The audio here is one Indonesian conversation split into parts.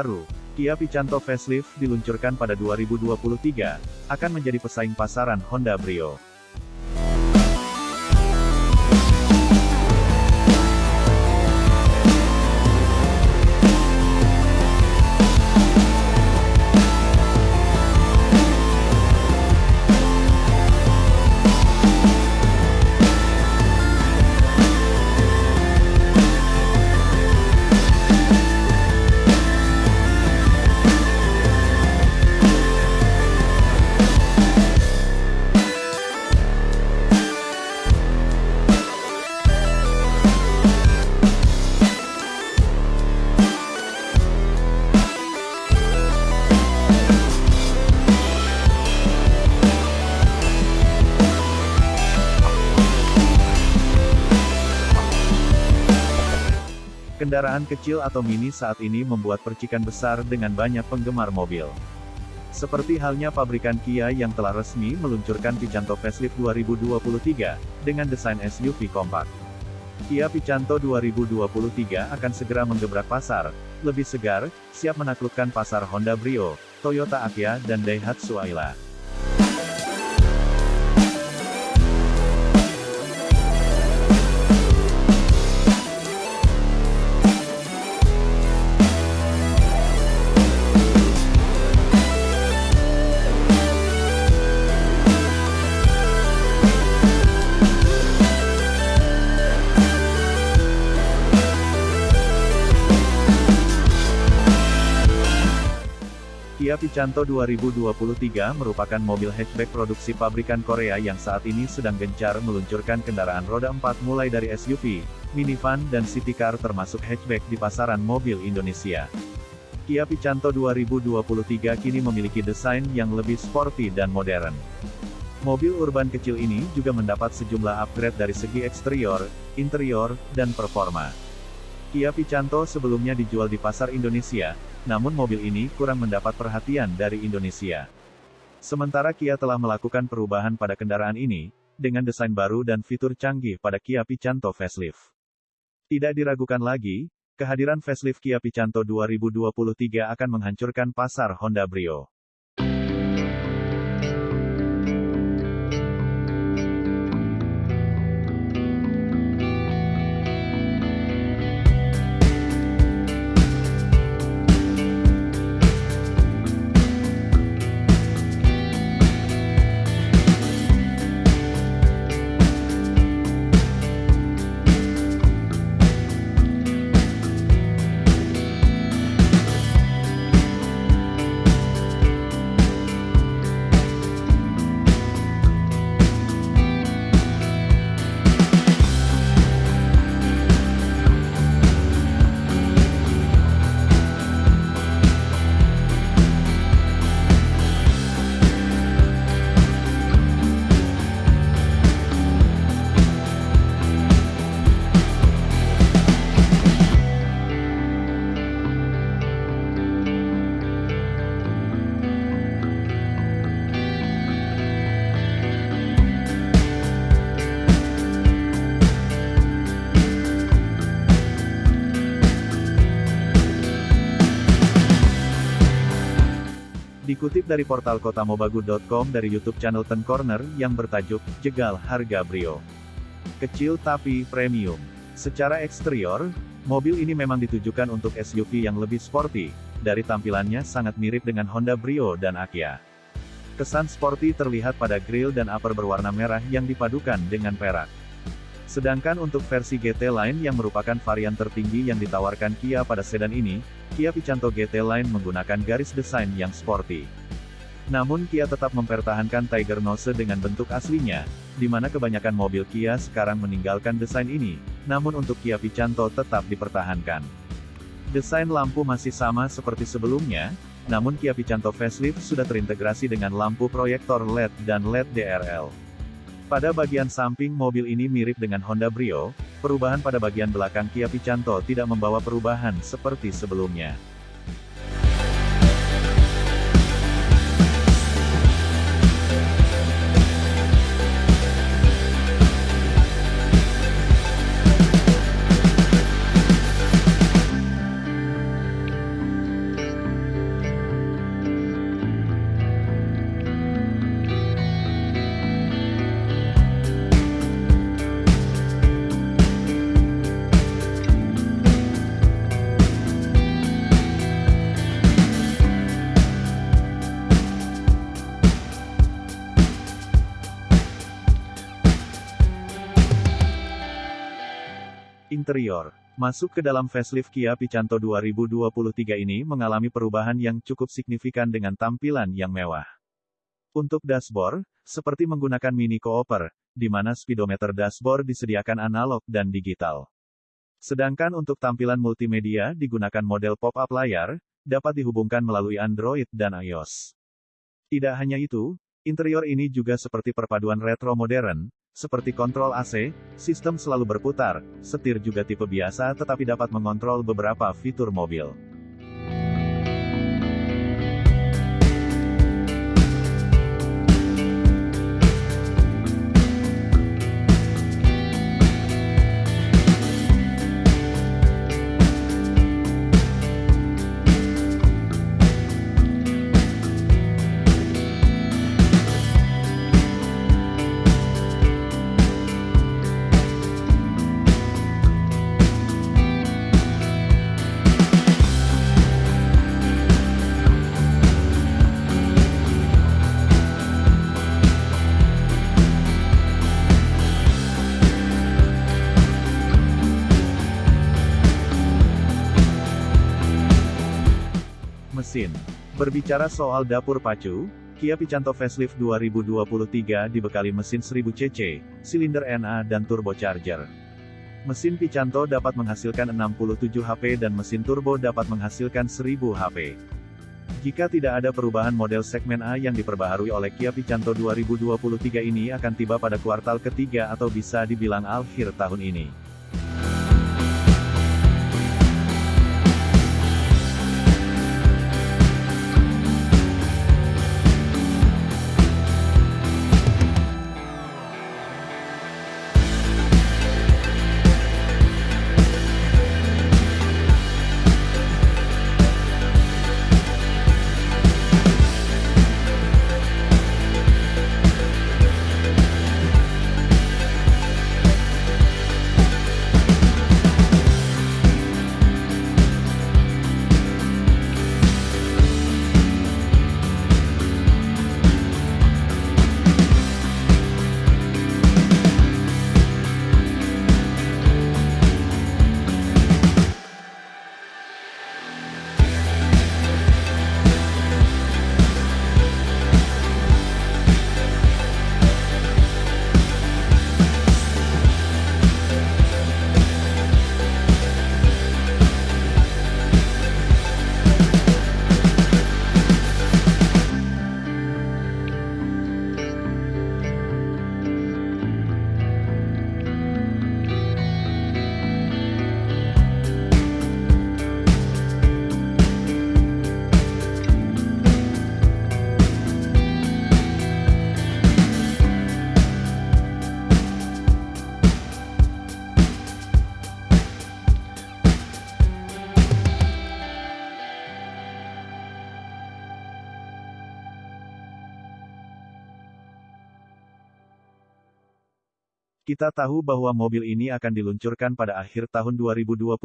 baru, Kia Picanto Facelift diluncurkan pada 2023, akan menjadi pesaing pasaran Honda Brio. Kendaraan kecil atau mini saat ini membuat percikan besar dengan banyak penggemar mobil. Seperti halnya pabrikan Kia yang telah resmi meluncurkan Picanto Facelift 2023, dengan desain SUV kompak. Kia Picanto 2023 akan segera menggebrak pasar, lebih segar, siap menaklukkan pasar Honda Brio, Toyota Akia dan Daihatsu Ayla. Picanto 2023 merupakan mobil hatchback produksi pabrikan Korea yang saat ini sedang gencar meluncurkan kendaraan roda 4 mulai dari SUV, minivan dan city car termasuk hatchback di pasaran mobil Indonesia. Kia Picanto 2023 kini memiliki desain yang lebih sporty dan modern. Mobil urban kecil ini juga mendapat sejumlah upgrade dari segi eksterior, interior, dan performa. Kia Picanto sebelumnya dijual di pasar Indonesia, namun mobil ini kurang mendapat perhatian dari Indonesia. Sementara Kia telah melakukan perubahan pada kendaraan ini, dengan desain baru dan fitur canggih pada Kia Picanto Facelift. Tidak diragukan lagi, kehadiran facelift Kia Picanto 2023 akan menghancurkan pasar Honda Brio. Dikutip dari portal kotamobagu.com dari YouTube channel Ten Corner yang bertajuk Jegal Harga Brio. Kecil tapi premium. Secara eksterior, mobil ini memang ditujukan untuk SUV yang lebih sporty. Dari tampilannya sangat mirip dengan Honda Brio dan Akia. Kesan sporty terlihat pada grill dan upper berwarna merah yang dipadukan dengan perak. Sedangkan untuk versi GT Line yang merupakan varian tertinggi yang ditawarkan Kia pada sedan ini, Kia Picanto GT Line menggunakan garis desain yang sporty. Namun Kia tetap mempertahankan Tiger Nose dengan bentuk aslinya, di mana kebanyakan mobil Kia sekarang meninggalkan desain ini, namun untuk Kia Picanto tetap dipertahankan. Desain lampu masih sama seperti sebelumnya, namun Kia Picanto Facelift sudah terintegrasi dengan lampu proyektor LED dan LED DRL. Pada bagian samping mobil ini mirip dengan Honda Brio, perubahan pada bagian belakang Kia Picanto tidak membawa perubahan seperti sebelumnya. Interior Masuk ke dalam facelift Kia Picanto 2023 ini mengalami perubahan yang cukup signifikan dengan tampilan yang mewah. Untuk dashboard, seperti menggunakan Mini Cooper, di mana speedometer dashboard disediakan analog dan digital. Sedangkan untuk tampilan multimedia digunakan model pop-up layar, dapat dihubungkan melalui Android dan iOS. Tidak hanya itu, interior ini juga seperti perpaduan retro modern, seperti kontrol AC, sistem selalu berputar, setir juga tipe biasa tetapi dapat mengontrol beberapa fitur mobil. Mesin. Berbicara soal dapur pacu, Kia Picanto Facelift 2023 dibekali mesin 1000 cc, silinder NA dan turbocharger. Mesin Picanto dapat menghasilkan 67 HP dan mesin turbo dapat menghasilkan 1000 HP. Jika tidak ada perubahan model segmen A yang diperbaharui oleh Kia Picanto 2023 ini akan tiba pada kuartal ketiga atau bisa dibilang akhir tahun ini. Kita tahu bahwa mobil ini akan diluncurkan pada akhir tahun 2022,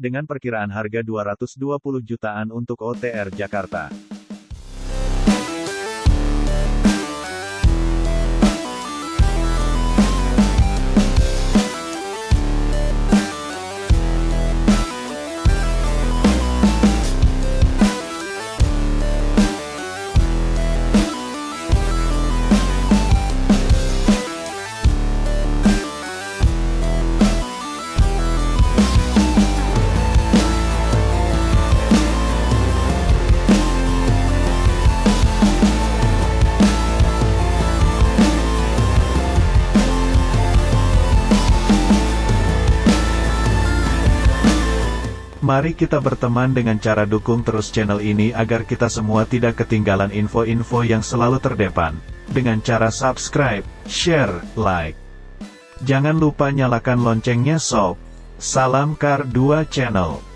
dengan perkiraan harga 220 jutaan untuk OTR Jakarta. Mari kita berteman dengan cara dukung terus channel ini agar kita semua tidak ketinggalan info-info yang selalu terdepan. Dengan cara subscribe, share, like. Jangan lupa nyalakan loncengnya sob. Salam Kar 2 Channel.